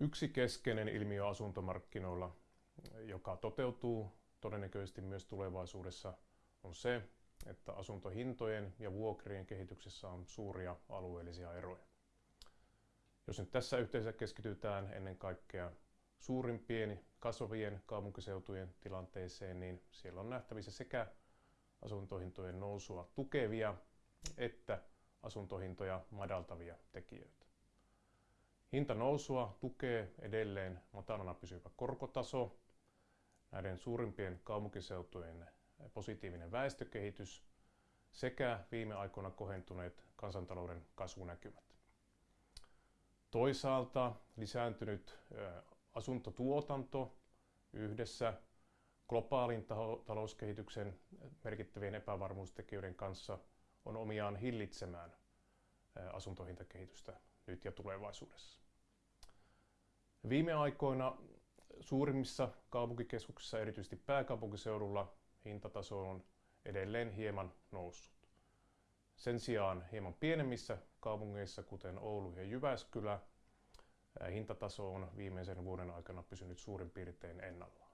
Yksi keskeinen ilmiö asuntomarkkinoilla, joka toteutuu todennäköisesti myös tulevaisuudessa, on se, että asuntohintojen ja vuokrien kehityksessä on suuria alueellisia eroja. Jos nyt tässä yhteydessä keskitytään ennen kaikkea suurimpien kasvavien kaupunkiseutujen tilanteeseen, niin siellä on nähtävissä sekä asuntohintojen nousua tukevia että asuntohintoja madaltavia tekijöitä. Hintanousua tukee edelleen matalana pysyvä korkotaso, näiden suurimpien kaupunkiseutujen positiivinen väestökehitys sekä viime aikoina kohentuneet kansantalouden kasvunäkymät. Toisaalta lisääntynyt asuntotuotanto yhdessä globaalin talouskehityksen merkittävien epävarmuustekijöiden kanssa on omiaan hillitsemään asuntohintakehitystä nyt ja tulevaisuudessa. Viime aikoina suurimmissa kaupunkikeskuksissa, erityisesti pääkaupunkiseudulla, hintataso on edelleen hieman noussut. Sen sijaan hieman pienemmissä kaupungeissa, kuten Oulu ja Jyväskylä, hintataso on viimeisen vuoden aikana pysynyt suurin piirtein ennallaan.